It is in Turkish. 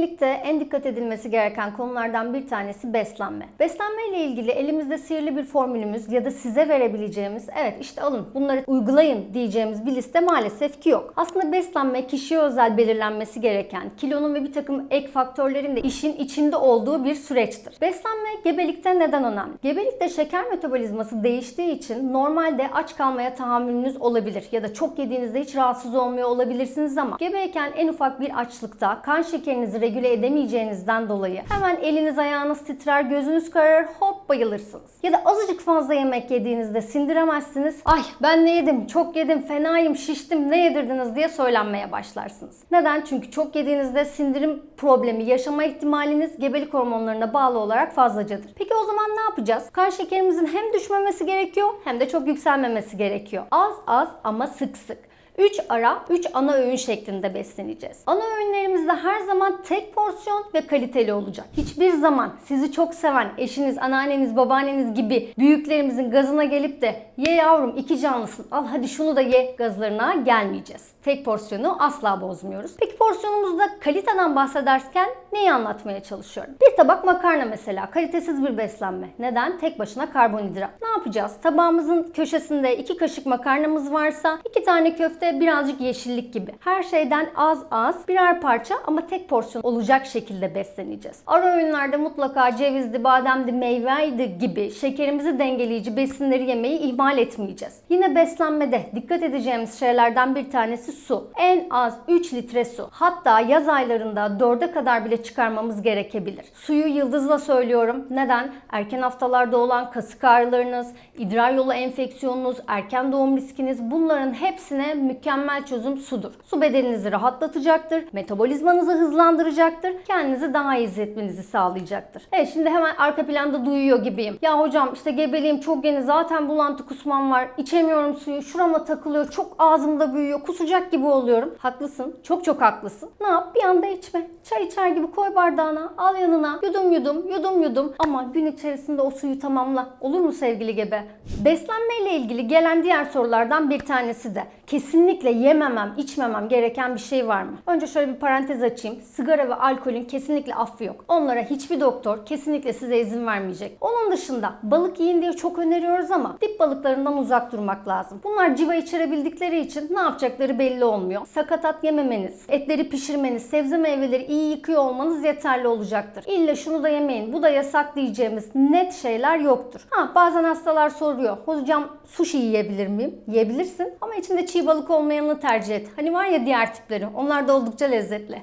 Gebelikte en dikkat edilmesi gereken konulardan bir tanesi beslenme. Beslenme ile ilgili elimizde sihirli bir formülümüz ya da size verebileceğimiz evet işte alın bunları uygulayın diyeceğimiz bir liste maalesef ki yok. Aslında beslenme kişiye özel belirlenmesi gereken kilonun ve bir takım ek faktörlerin de işin içinde olduğu bir süreçtir. Beslenme gebelikte neden önemli? Gebelikte şeker metabolizması değiştiği için normalde aç kalmaya tahammülünüz olabilir ya da çok yediğinizde hiç rahatsız olmuyor olabilirsiniz ama gebeyken en ufak bir açlıkta kan şekerinizi regüle edemeyeceğinizden dolayı hemen eliniz ayağınız titrer, gözünüz kararır, hop bayılırsınız. Ya da azıcık fazla yemek yediğinizde sindiremezsiniz. Ay ben ne yedim, çok yedim, fenayım, şiştim, ne yedirdiniz diye söylenmeye başlarsınız. Neden? Çünkü çok yediğinizde sindirim problemi yaşama ihtimaliniz gebelik hormonlarına bağlı olarak fazlacadır. Peki o zaman ne yapacağız? Kan şekerimizin hem düşmemesi gerekiyor hem de çok yükselmemesi gerekiyor. Az az ama sık sık. 3 ara, 3 ana öğün şeklinde besleneceğiz. Ana öğünlerimizde her zaman tek porsiyon ve kaliteli olacak. Hiçbir zaman sizi çok seven eşiniz, anneanneniz, babaanneniz gibi büyüklerimizin gazına gelip de ye yavrum iki canlısın al hadi şunu da ye gazlarına gelmeyeceğiz. Tek porsiyonu asla bozmuyoruz. Peki porsiyonumuzda kaliteden bahsederken neyi anlatmaya çalışıyorum? Bir tabak makarna mesela kalitesiz bir beslenme. Neden? Tek başına karbonhidrat. Ne yapacağız? Tabağımızın köşesinde iki kaşık makarnamız varsa iki tane köfte birazcık yeşillik gibi. Her şeyden az az birer parça ama tek porsiyon olacak şekilde besleneceğiz. Ara öğünlerde mutlaka cevizdi, bademdi, meyveydi gibi şekerimizi dengeleyici besinleri yemeyi ihmal etmeyeceğiz. Yine beslenmede dikkat edeceğimiz şeylerden bir tanesi su. En az 3 litre su. Hatta yaz aylarında 4'e kadar bile çıkarmamız gerekebilir. Suyu yıldızla söylüyorum. Neden? Erken haftalarda olan kasık ağrılarınız, idrar yolu enfeksiyonunuz, erken doğum riskiniz bunların hepsine mükemmel çözüm sudur. Su bedeninizi rahatlatacaktır, metabolizmanızı hızlandıracaktır, kendinizi daha iyi hissetmenizi sağlayacaktır. Evet şimdi hemen arka planda duyuyor gibiyim. Ya hocam işte gebeliğim çok yeni zaten bulantı kusmam var, içemiyorum suyu, şurama takılıyor, çok ağzımda büyüyor, kusacak gibi oluyorum. Haklısın, çok çok haklısın. Ne yap? Bir anda içme. Çay içer gibi koy bardağına, al yanına, yudum yudum, yudum yudum ama gün içerisinde o suyu tamamla. Olur mu sevgili gebe? Beslenme ile ilgili gelen diğer sorulardan bir tanesi de kesinlikle yememem, içmemem gereken bir şey var mı? Önce şöyle bir parantez açayım. Sigara ve alkolün kesinlikle affı yok. Onlara hiçbir doktor kesinlikle size izin vermeyecek. Onun dışında balık yiyin diye çok öneriyoruz ama dip balıklarından uzak durmak lazım. Bunlar civa içerebildikleri için ne yapacakları belli olmuyor. Sakatat yememeniz, etleri pişirmeniz, sebze meyveleri iyi yıkıyor olmanız yeterli olacaktır. İlla şunu da yemeyin, bu da yasak diyeceğimiz net şeyler yoktur. Ha bazen hastalar soruyor. Hocam sushi yiyebilir miyim? Yiyebilirsin ama içinde çiğ balık olmayanını tercih et. Hani var ya diğer tipleri. Onlar da oldukça lezzetli.